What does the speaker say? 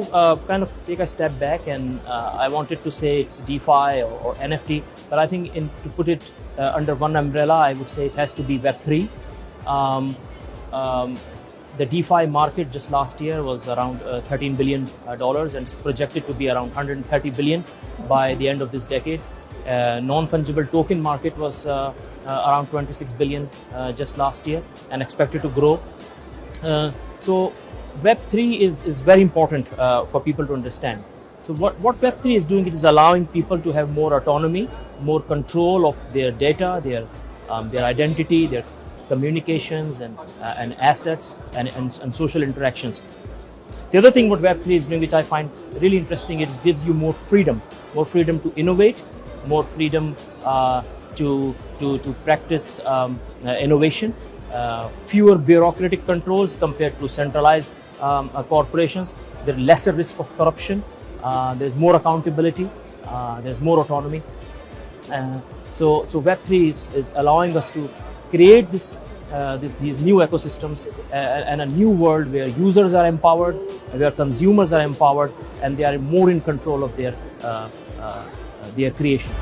uh, kind of take a step back and uh, I wanted to say it's DeFi or, or NFT, but I think in, to put it uh, under one umbrella, I would say it has to be Web3. Um, um, the DeFi market just last year was around uh, 13 billion uh, dollars and it's projected to be around 130 billion by the end of this decade. Uh, non-fungible token market was around 26 billion just last year and expected to grow. so Web3 is, is very important for people to understand. So what, what Web3 is doing, it is allowing people to have more autonomy, more control of their data, their, um, their identity, their communications and, uh, and assets and, and, and, social interactions. The other thing what Web3 is doing, which I find really interesting, it gives you more freedom, more freedom to innovate, more freedom uh, to, to, to practice um, uh, innovation, uh, fewer bureaucratic controls compared to centralized um, uh, corporations. There's lesser risk of corruption. Uh, there's more accountability. there's more autonomy. so, so Web3 is, is allowing us to create this, uh, this, these new ecosystems uh, and a new world where users are empowered, where consumers are empowered, and they are more in control of their, uh, their creation.